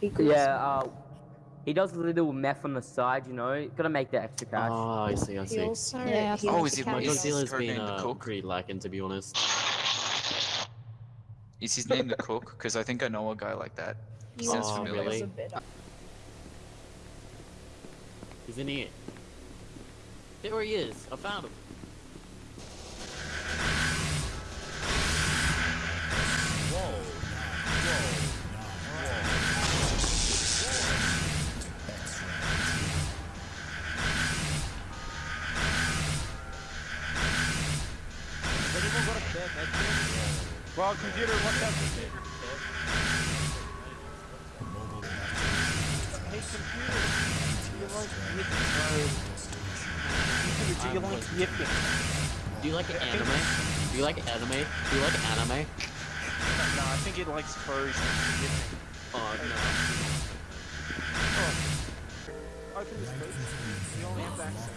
He could Yeah, uh, he does a little meth on the side, you know. Gotta make that extra cash. Oh, I see, I He see. also. Yeah, he Oh, also is it- My carries- is- drug dealer's her been name uh, cook? pretty lacking, to be honest. Is his name the cook? Because I think I know a guy like that. he sounds also familiar. carries really? a bit of- He's in here. There he is. I found him. Computer, what's up? Hey, computer. Do you like yipping? Computer, do you like yipping? Do you like anime? Do you like anime? Do you like anime? No, I think it likes furs and yipping. Oh no. Open this please. You only have access.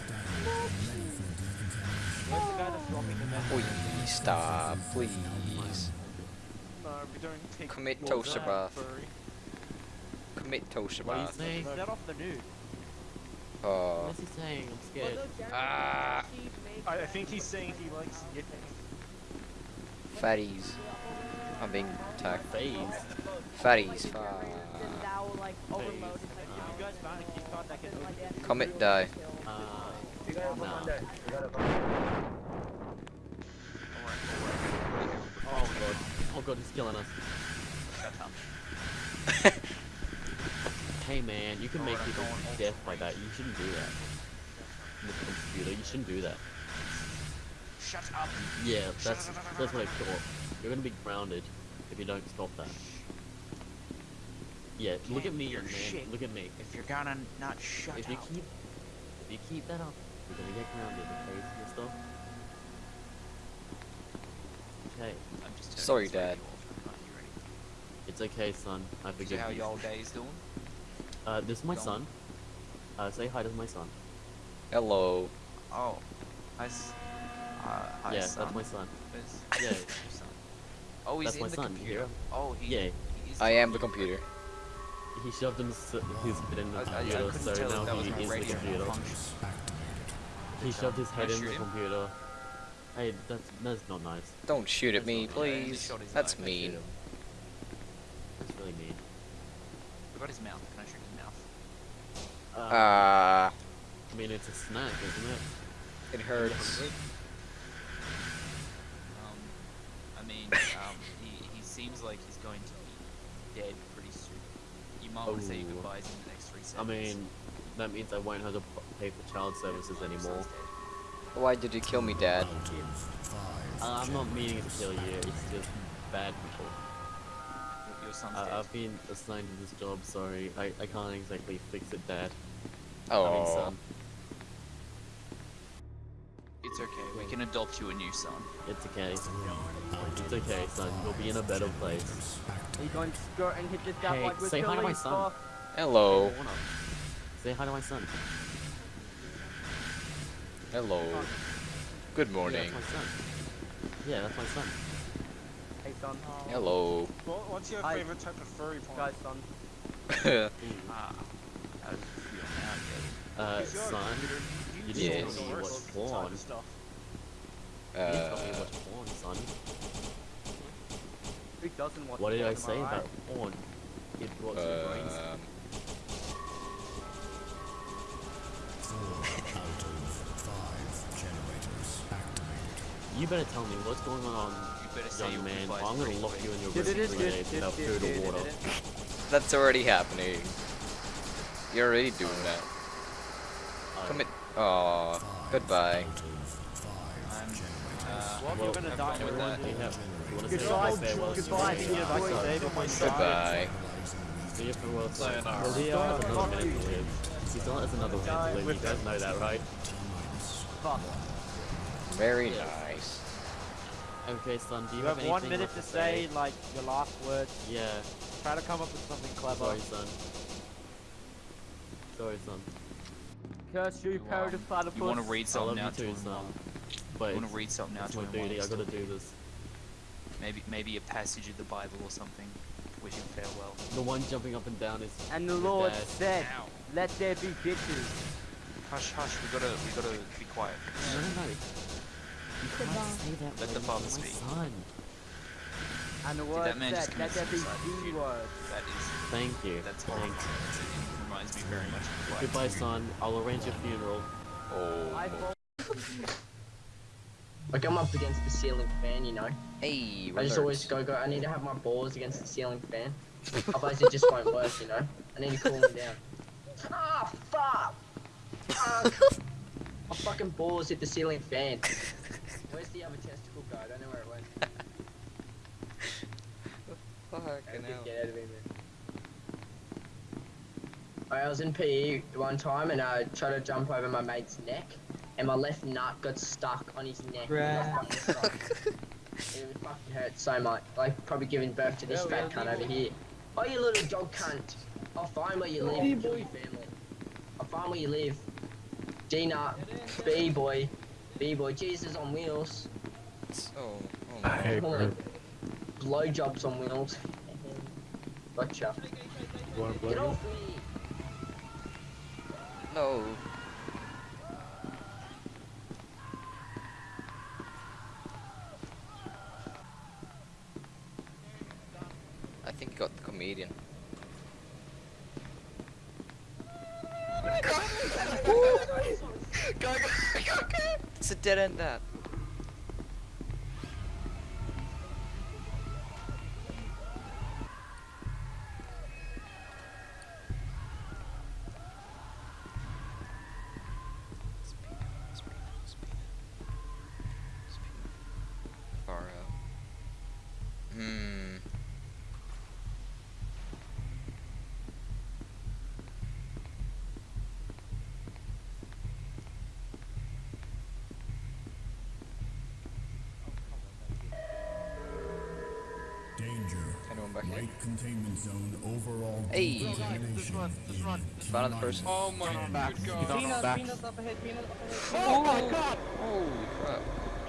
Where's the guy that's dropping the message? Please stop, please. No, we don't take Commit toaster bath. furry. Commit toaster What bath. saying? Is that off the news? Uh, What's he saying? I'm scared. ah, I, I think he's saying he likes yipping. fatties. I'm being attacked. Phase. Fatties. Fuck. If you guys found Oh god, he's killing us. hey man, you can make people death like that. You shouldn't do that. With the computer, you shouldn't do that. Shut up. Yeah, that's that's what I thought. You're gonna be grounded if you don't stop that. Yeah, look at Can't me, man. shit. Look at me. If you're gonna not shut If you up. keep if you keep that up, you're gonna get grounded, okay, mister? Okay, I'm just Sorry, Dad. off. I'm not hearing anything. it's okay, son. I So forgive how you. y'all days doing? Uh, this is my Go son. Uh, say hi to my son. Hello. Oh, hi, s- uh, hi yeah, son. that's my son. Where's Yeah. son? Oh, he's That's in my the son, computer. Hero. Oh, he. Yeah, he is I am the computer. he shoved him s- his head in the I, I, I computer, couldn't so tell now he is the computer. He shoved his head in the computer. Hey, that's that's not nice. Don't shoot at me, That's not- yeah, please. shot That's eye. Mean. That's really mean. What about his mouth? Can I shoot his mouth? Uh, Ah, I mean, it's a snack, isn't it? it hurts. Um, I mean, um, he, he seems like he's going to be dead pretty soon. You might want to say your goodbyes in the next three seconds. I mean, that means I won't have to pay for child services Your son's anymore. Dead. Why did you kill me, Dad? Uh, I'm not meaning to kill you, it's just bad people. Your- Your Uh. I've been assigned to this job, sorry. I, I can't exactly fix it, Dad. I mean, Oh, son. It's okay. We can adopt you a new son. It's okay. It's okay, son. You'll be in a better place. Are you going to skirt and hit this guy Hey, like we're say hi to my son. stuff? hello. Say hi to my son. Hello. Good morning. that's my son. Yeah, that's my son. Hey son. Hello. What- What's your Hi. favorite type of furry porn? Guys, son. Ooh. Ah. How does it feel now, Jay? Uh, Because you're a son, computer, you just didn't don't tell me know what type porn. of stuff. you didn't tell me uh, porn, son. Who doesn't want What did I porn, am say right? about porn? It rots your brains. um, You better tell me what's going on, You better young man. goodbyes or I'm gonna lock you in your room for three days without food or water. that's already happening. You're already doing that. Uh, Commit. Aw, goodbye. I'm, uh, Well, Well, you're gonna die with that. you have- you wanna say Goodbye, goodbye, Thinking of like Goodbye. Dave on my side. Goodbye. See your farewells. Sayonara. Well, he still has another Fuck minute to live. He still has another minute to live. You guys know that, right? Fuck. Very nice. Okay, son. Do you, You have one minute left to say like your last words. Yeah. Try to come up with something clever. Sorry, son. Sorry, son. Curse you, You, Perry the um, platypus. You want to read something now to too, him? son. while- But You want to read something now it's to him? duty. I gotta do this. Maybe, maybe a passage of the Bible or something. wish him farewell. The one jumping up and down is. And the Lord dad. said, Ow. let there be bitches. Hush, hush. We gotta, we gotta be quiet. No, no, no. Let the father speak. Son. And the Did Lord that man just said, let commit there suicide? That is, Thank you. that's Thank you. It reminds me very much of Black Goodbye, son. I'll arrange your funeral. Oh. I vote Like I'm up against the ceiling fan, you know. Hey, I just always go go. I need to have my balls against the ceiling fan. Otherwise it just won't work, you know. I need to cool them down. Ah fuck! Fuck! my fucking balls hit the ceiling fan. Where's the other testicle go? I don't know where it went. Fucking Get out of here. I was in PE one time and I tried to jump over my mate's neck, and my left nut got stuck on his neck. and I fucking sucked. it would fucking hurt so much. Like probably giving birth to this fat cunt over here. Oh, you little dog cunt! I'll find where you live. kill your family. I'll find where you live. G nut, B boy, B boy, Jesus on wheels. Oh, oh no. Hey, Hold on. Blowjobs on wheels. Gotcha. You wanna blow Get off me! No. I think he got the comedian. It's a dead end that. Danger. Back here? Containment zone overall Hey. decontamination in Found another person. Oh He's on back. Oh my god! Holy crap.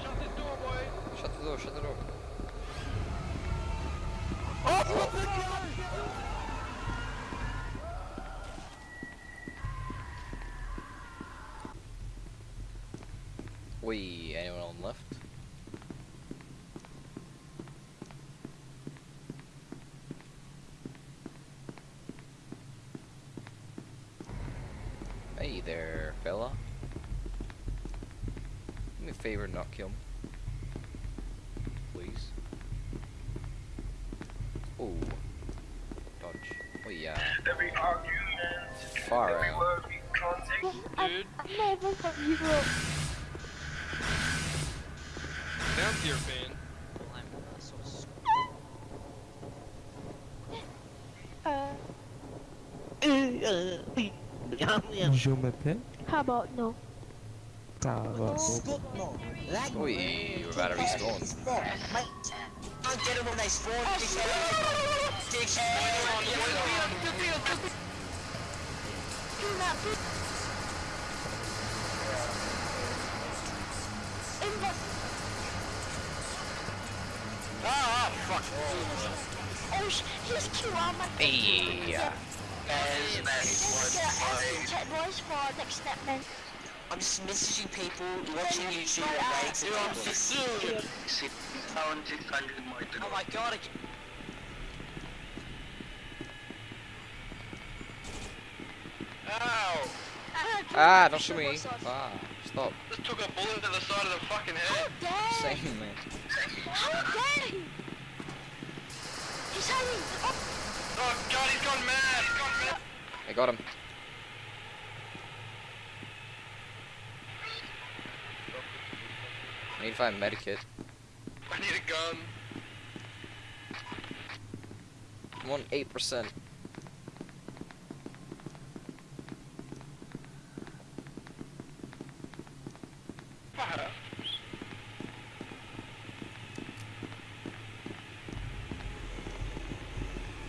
Shut the door, boy! Shut the door, shut the door. Oh, oh, Wait, anyone on left? Hey there, fella. Do me a favor, not kill me. Please. Oh. Dodge. Oh yeah. Every argument, Far every out. word we context, dude. never got you up. Down to your fan. I'm uh, sort of sc- Uh, Je m'appelle. how about no? Ça va. Wait, you're about to respawn. Oh, sh- he's cute. I'm a Hey. check boys for next step, man. I'm just messaging people, watching YouTube, uh, waiting for You're on people. Sicilian. 6,600 miles Oh my god, I Ow! Ah, don't shoot me. Ah, stop. Just took a bullet to the side of the fucking How head. dare Same man. How dare he? He's having. Oh, Oh god, he's gone mad! He's gone mad! I got him. I need to find a medikit. I need a gun. I'm on 8%. Fire.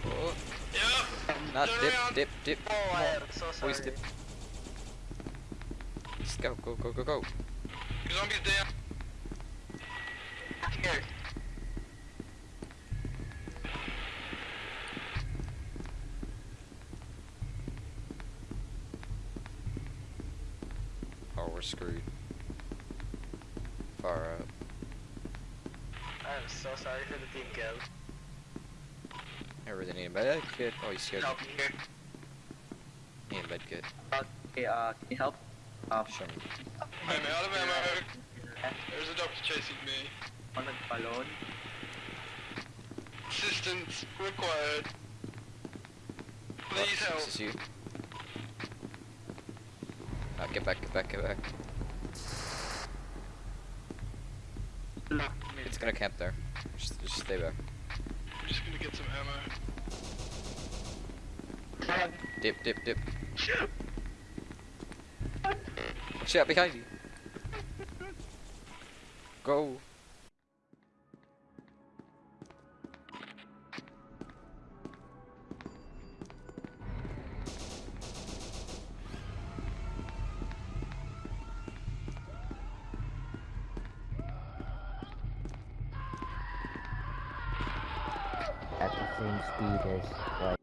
Oh, Yep. not Turn dip, around. Oh, dip, dip. Oh, I am so sorry. Always dip. Just go, go, go, go, go. Zombies down. Screwed. Far out. I'm so sorry for the team kill. I really need a med kit. Oh, he's scared. Help me here. Need a med kit. Okay, uh, can you help? Uh, Show me. I'm out of ammo. There's a doctor chasing me. on the balloon. Assistance required. Please Oh, help. This is you. Ah, get back, get back, get back. It's gonna camp there. Just, just stay back. I'm just gonna get some ammo. Dip, dip, dip. Out behind you. Go. At the same speed as like